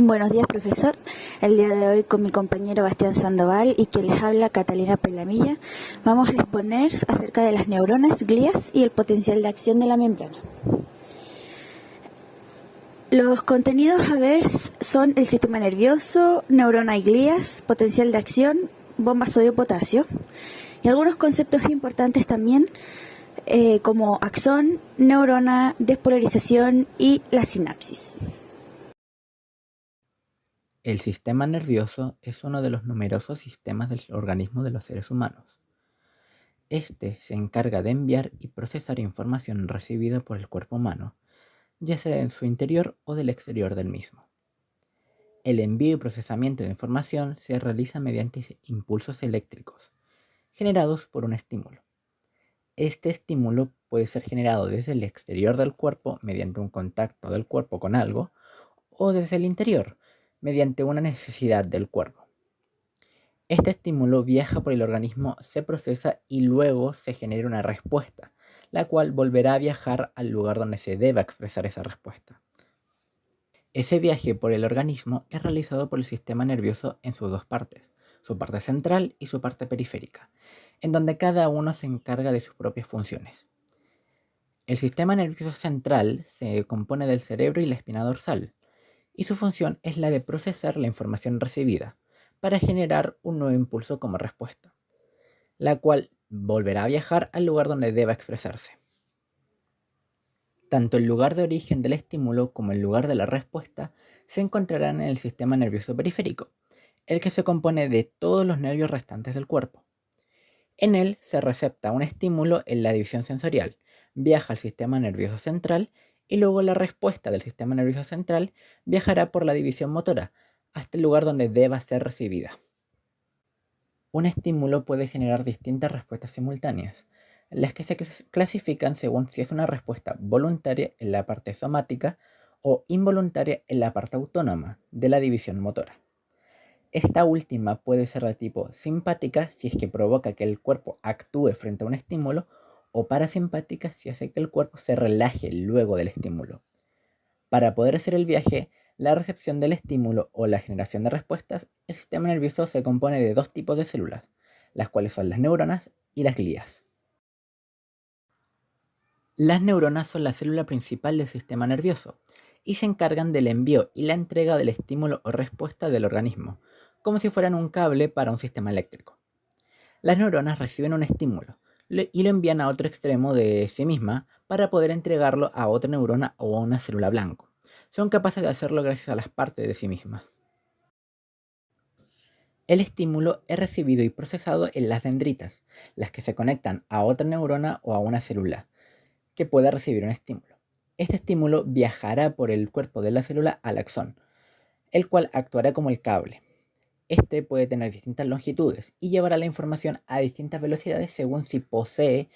Buenos días, profesor. El día de hoy con mi compañero Bastián Sandoval y que les habla Catalina Pelamilla, vamos a exponer acerca de las neuronas, glías y el potencial de acción de la membrana. Los contenidos a ver son el sistema nervioso, neurona y glías, potencial de acción, bomba sodio-potasio y algunos conceptos importantes también eh, como axón, neurona, despolarización y la sinapsis. El sistema nervioso es uno de los numerosos sistemas del organismo de los seres humanos. Este se encarga de enviar y procesar información recibida por el cuerpo humano, ya sea en su interior o del exterior del mismo. El envío y procesamiento de información se realiza mediante impulsos eléctricos, generados por un estímulo. Este estímulo puede ser generado desde el exterior del cuerpo mediante un contacto del cuerpo con algo, o desde el interior, mediante una necesidad del cuerpo. Este estímulo viaja por el organismo, se procesa y luego se genera una respuesta, la cual volverá a viajar al lugar donde se deba expresar esa respuesta. Ese viaje por el organismo es realizado por el sistema nervioso en sus dos partes, su parte central y su parte periférica, en donde cada uno se encarga de sus propias funciones. El sistema nervioso central se compone del cerebro y la espina dorsal, y su función es la de procesar la información recibida para generar un nuevo impulso como respuesta, la cual volverá a viajar al lugar donde deba expresarse. Tanto el lugar de origen del estímulo como el lugar de la respuesta se encontrarán en el sistema nervioso periférico, el que se compone de todos los nervios restantes del cuerpo. En él se recepta un estímulo en la división sensorial, viaja al sistema nervioso central y luego la respuesta del sistema nervioso central viajará por la división motora hasta el lugar donde deba ser recibida. Un estímulo puede generar distintas respuestas simultáneas, las que se clasifican según si es una respuesta voluntaria en la parte somática o involuntaria en la parte autónoma de la división motora. Esta última puede ser de tipo simpática si es que provoca que el cuerpo actúe frente a un estímulo o parasimpática si hace que el cuerpo se relaje luego del estímulo. Para poder hacer el viaje, la recepción del estímulo o la generación de respuestas, el sistema nervioso se compone de dos tipos de células, las cuales son las neuronas y las glías. Las neuronas son la célula principal del sistema nervioso y se encargan del envío y la entrega del estímulo o respuesta del organismo, como si fueran un cable para un sistema eléctrico. Las neuronas reciben un estímulo, y lo envían a otro extremo de sí misma para poder entregarlo a otra neurona o a una célula blanco. Son capaces de hacerlo gracias a las partes de sí mismas. El estímulo es recibido y procesado en las dendritas, las que se conectan a otra neurona o a una célula que pueda recibir un estímulo. Este estímulo viajará por el cuerpo de la célula al axón, el cual actuará como el cable. Este puede tener distintas longitudes y llevará la información a distintas velocidades según si posee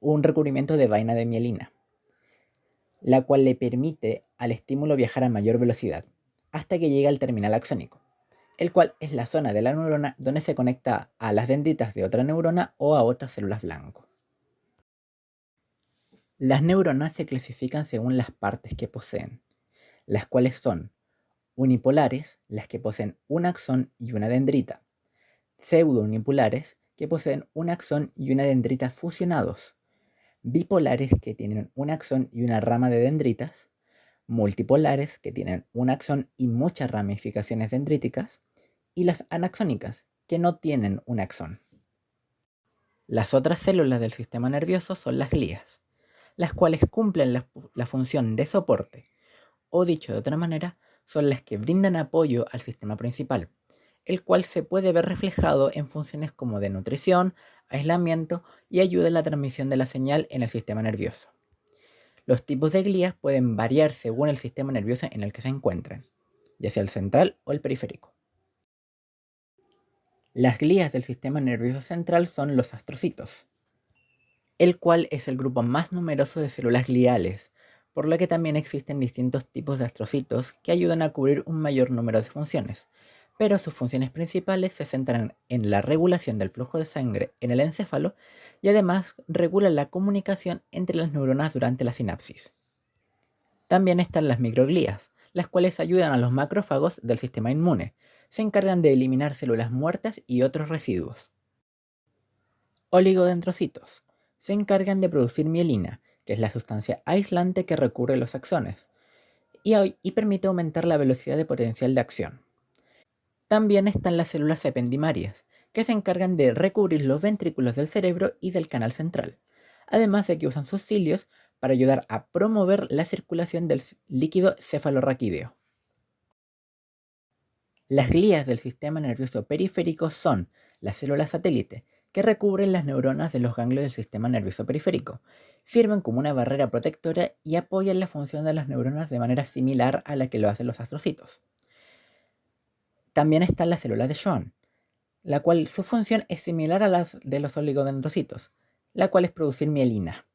un recubrimiento de vaina de mielina, la cual le permite al estímulo viajar a mayor velocidad hasta que llegue al terminal axónico, el cual es la zona de la neurona donde se conecta a las dendritas de otra neurona o a otras células blanco. Las neuronas se clasifican según las partes que poseen, las cuales son unipolares, las que poseen un axón y una dendrita, pseudo-unipolares, que poseen un axón y una dendrita fusionados, bipolares, que tienen un axón y una rama de dendritas, multipolares, que tienen un axón y muchas ramificaciones dendríticas, y las anaxónicas, que no tienen un axón. Las otras células del sistema nervioso son las glías, las cuales cumplen la, la función de soporte, o dicho de otra manera, son las que brindan apoyo al sistema principal, el cual se puede ver reflejado en funciones como de nutrición, aislamiento y ayuda en la transmisión de la señal en el sistema nervioso. Los tipos de glías pueden variar según el sistema nervioso en el que se encuentren, ya sea el central o el periférico. Las glías del sistema nervioso central son los astrocitos, el cual es el grupo más numeroso de células gliales, por lo que también existen distintos tipos de astrocitos que ayudan a cubrir un mayor número de funciones, pero sus funciones principales se centran en la regulación del flujo de sangre en el encéfalo y además regulan la comunicación entre las neuronas durante la sinapsis. También están las microglías, las cuales ayudan a los macrófagos del sistema inmune. Se encargan de eliminar células muertas y otros residuos. Oligodendrocitos. Se encargan de producir mielina, que es la sustancia aislante que recurre los axones, y, y permite aumentar la velocidad de potencial de acción. También están las células ependimarias, que se encargan de recubrir los ventrículos del cerebro y del canal central, además de que usan sus cilios para ayudar a promover la circulación del líquido cefalorraquídeo. Las glías del sistema nervioso periférico son las células satélite, que recubren las neuronas de los ganglios del sistema nervioso periférico. Sirven como una barrera protectora y apoyan la función de las neuronas de manera similar a la que lo hacen los astrocitos. También están las células de Schwann, la cual su función es similar a la de los oligodendrocitos, la cual es producir mielina.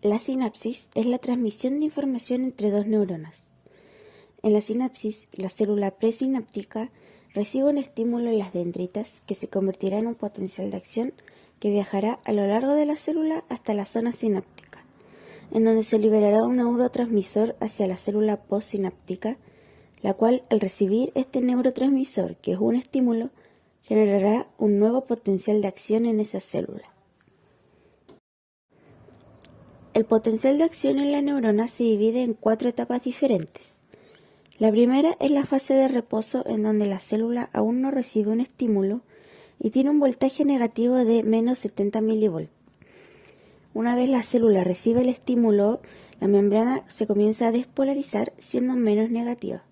La sinapsis es la transmisión de información entre dos neuronas. En la sinapsis, la célula presináptica recibe un estímulo en las dendritas que se convertirá en un potencial de acción que viajará a lo largo de la célula hasta la zona sináptica, en donde se liberará un neurotransmisor hacia la célula postsináptica, la cual al recibir este neurotransmisor, que es un estímulo, generará un nuevo potencial de acción en esa célula. El potencial de acción en la neurona se divide en cuatro etapas diferentes. La primera es la fase de reposo en donde la célula aún no recibe un estímulo y tiene un voltaje negativo de menos 70 mV. Una vez la célula recibe el estímulo, la membrana se comienza a despolarizar siendo menos negativa.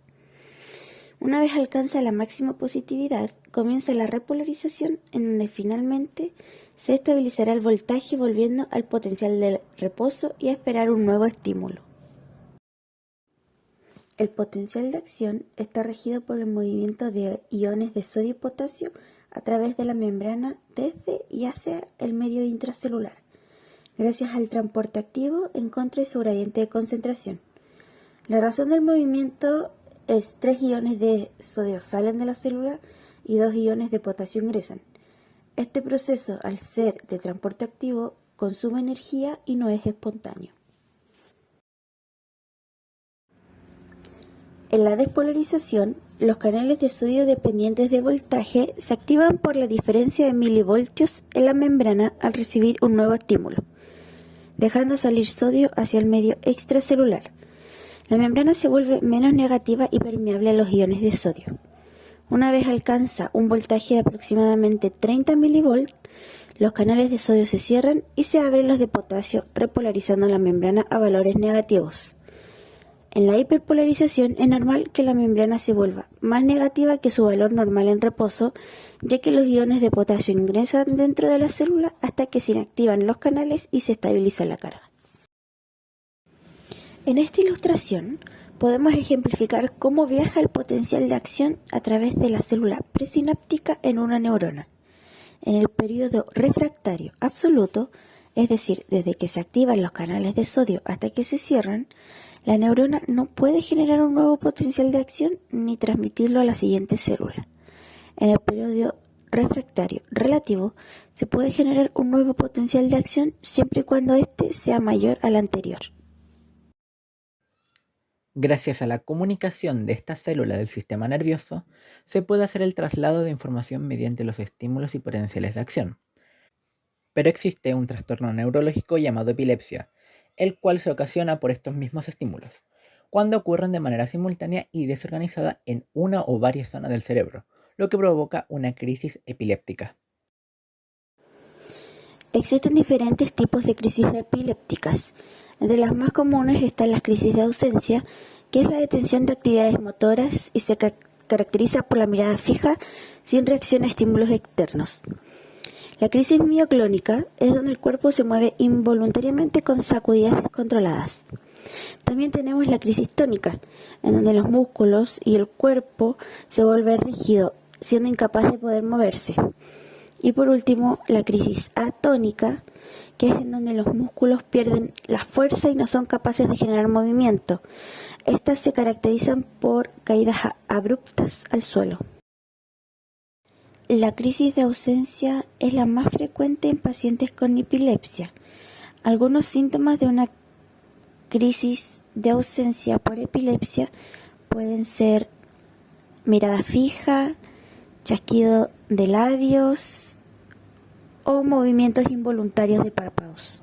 Una vez alcanza la máxima positividad, comienza la repolarización en donde finalmente se estabilizará el voltaje volviendo al potencial de reposo y a esperar un nuevo estímulo. El potencial de acción está regido por el movimiento de iones de sodio y potasio a través de la membrana desde y hacia el medio intracelular, gracias al transporte activo en contra de su gradiente de concentración. La razón del movimiento es tres iones de sodio salen de la célula y dos iones de potasio ingresan. Este proceso, al ser de transporte activo, consume energía y no es espontáneo. En la despolarización, los canales de sodio dependientes de voltaje se activan por la diferencia de milivoltios en la membrana al recibir un nuevo estímulo, dejando salir sodio hacia el medio extracelular. La membrana se vuelve menos negativa y permeable a los iones de sodio. Una vez alcanza un voltaje de aproximadamente 30 mV, los canales de sodio se cierran y se abren los de potasio, repolarizando la membrana a valores negativos. En la hiperpolarización es normal que la membrana se vuelva más negativa que su valor normal en reposo, ya que los iones de potasio ingresan dentro de la célula hasta que se inactivan los canales y se estabiliza la carga. En esta ilustración podemos ejemplificar cómo viaja el potencial de acción a través de la célula presináptica en una neurona. En el periodo refractario absoluto, es decir, desde que se activan los canales de sodio hasta que se cierran, la neurona no puede generar un nuevo potencial de acción ni transmitirlo a la siguiente célula. En el periodo refractario relativo se puede generar un nuevo potencial de acción siempre y cuando éste sea mayor al anterior. Gracias a la comunicación de esta célula del sistema nervioso, se puede hacer el traslado de información mediante los estímulos y potenciales de acción. Pero existe un trastorno neurológico llamado epilepsia, el cual se ocasiona por estos mismos estímulos, cuando ocurren de manera simultánea y desorganizada en una o varias zonas del cerebro, lo que provoca una crisis epiléptica. Existen diferentes tipos de crisis epilépticas. Entre las más comunes están las crisis de ausencia, que es la detención de actividades motoras y se caracteriza por la mirada fija sin reacción a estímulos externos. La crisis mioclónica es donde el cuerpo se mueve involuntariamente con sacudidas descontroladas. También tenemos la crisis tónica, en donde los músculos y el cuerpo se vuelven rígido, siendo incapaz de poder moverse. Y por último, la crisis atónica, que es en donde los músculos pierden la fuerza y no son capaces de generar movimiento. Estas se caracterizan por caídas abruptas al suelo. La crisis de ausencia es la más frecuente en pacientes con epilepsia. Algunos síntomas de una crisis de ausencia por epilepsia pueden ser mirada fija, chasquido de labios o movimientos involuntarios de párpados.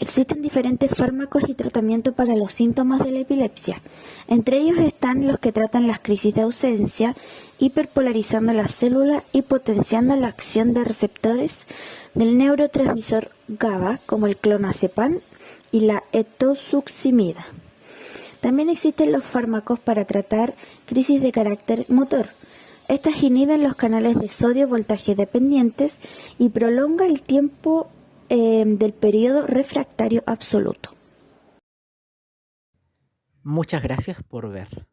Existen diferentes fármacos y tratamientos para los síntomas de la epilepsia. Entre ellos están los que tratan las crisis de ausencia, hiperpolarizando la célula y potenciando la acción de receptores del neurotransmisor GABA, como el clonazepam y la etosuximida. También existen los fármacos para tratar crisis de carácter motor. Estas inhiben los canales de sodio voltaje dependientes y prolonga el tiempo eh, del periodo refractario absoluto. Muchas gracias por ver.